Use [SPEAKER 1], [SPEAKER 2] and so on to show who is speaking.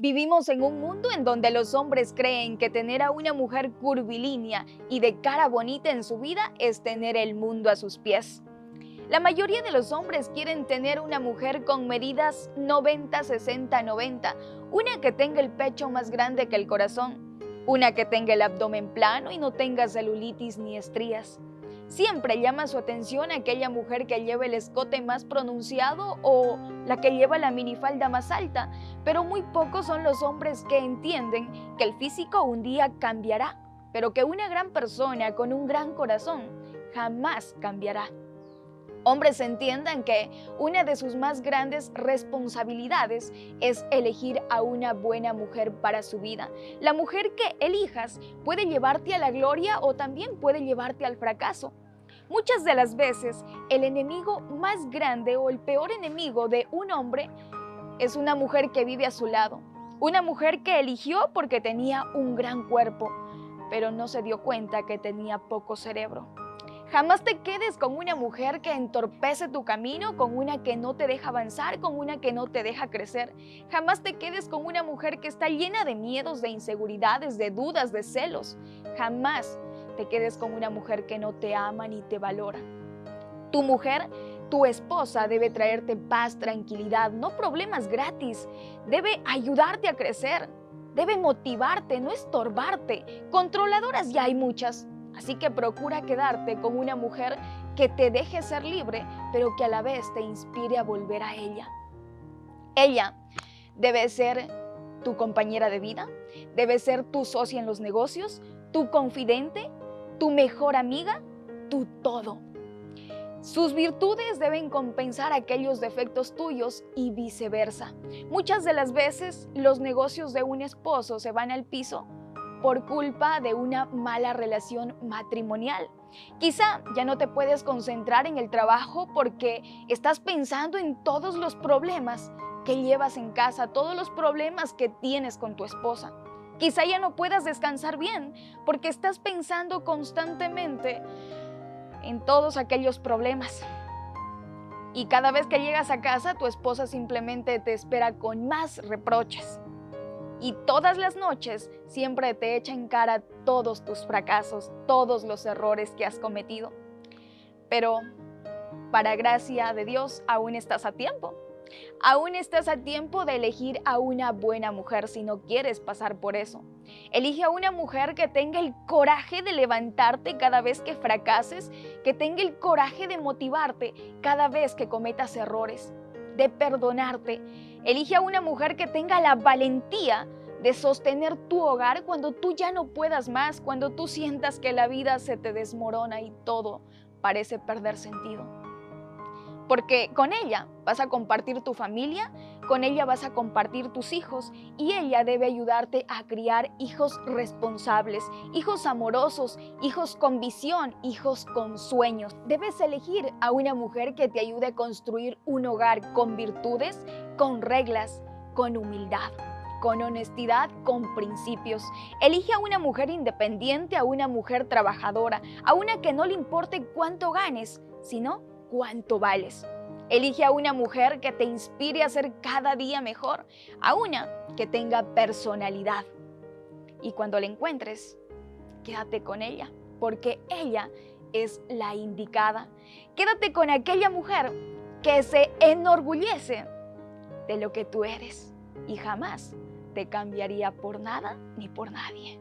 [SPEAKER 1] Vivimos en un mundo en donde los hombres creen que tener a una mujer curvilínea y de cara bonita en su vida es tener el mundo a sus pies. La mayoría de los hombres quieren tener una mujer con medidas 90, 60, 90, una que tenga el pecho más grande que el corazón, una que tenga el abdomen plano y no tenga celulitis ni estrías, Siempre llama su atención aquella mujer que lleva el escote más pronunciado o la que lleva la minifalda más alta, pero muy pocos son los hombres que entienden que el físico un día cambiará, pero que una gran persona con un gran corazón jamás cambiará. Hombres entiendan que una de sus más grandes responsabilidades es elegir a una buena mujer para su vida. La mujer que elijas puede llevarte a la gloria o también puede llevarte al fracaso. Muchas de las veces el enemigo más grande o el peor enemigo de un hombre es una mujer que vive a su lado. Una mujer que eligió porque tenía un gran cuerpo, pero no se dio cuenta que tenía poco cerebro. Jamás te quedes con una mujer que entorpece tu camino, con una que no te deja avanzar, con una que no te deja crecer. Jamás te quedes con una mujer que está llena de miedos, de inseguridades, de dudas, de celos. Jamás te quedes con una mujer que no te ama ni te valora. Tu mujer, tu esposa debe traerte paz, tranquilidad, no problemas gratis. Debe ayudarte a crecer. Debe motivarte, no estorbarte. Controladoras ya hay muchas. Así que procura quedarte con una mujer que te deje ser libre, pero que a la vez te inspire a volver a ella. Ella debe ser tu compañera de vida, debe ser tu socia en los negocios, tu confidente, tu mejor amiga, tu todo. Sus virtudes deben compensar aquellos defectos tuyos y viceversa. Muchas de las veces los negocios de un esposo se van al piso por culpa de una mala relación matrimonial. Quizá ya no te puedes concentrar en el trabajo porque estás pensando en todos los problemas que llevas en casa, todos los problemas que tienes con tu esposa. Quizá ya no puedas descansar bien porque estás pensando constantemente en todos aquellos problemas. Y cada vez que llegas a casa, tu esposa simplemente te espera con más reproches y todas las noches siempre te echa en cara todos tus fracasos, todos los errores que has cometido. Pero, para gracia de Dios, aún estás a tiempo. Aún estás a tiempo de elegir a una buena mujer si no quieres pasar por eso. Elige a una mujer que tenga el coraje de levantarte cada vez que fracases, que tenga el coraje de motivarte cada vez que cometas errores, de perdonarte. Elige a una mujer que tenga la valentía de sostener tu hogar cuando tú ya no puedas más, cuando tú sientas que la vida se te desmorona y todo parece perder sentido. Porque con ella vas a compartir tu familia, con ella vas a compartir tus hijos y ella debe ayudarte a criar hijos responsables, hijos amorosos, hijos con visión, hijos con sueños. Debes elegir a una mujer que te ayude a construir un hogar con virtudes, con reglas, con humildad con honestidad, con principios. Elige a una mujer independiente, a una mujer trabajadora, a una que no le importe cuánto ganes, sino cuánto vales. Elige a una mujer que te inspire a ser cada día mejor, a una que tenga personalidad. Y cuando la encuentres, quédate con ella, porque ella es la indicada. Quédate con aquella mujer que se enorgullece de lo que tú eres y jamás te cambiaría por nada ni por nadie.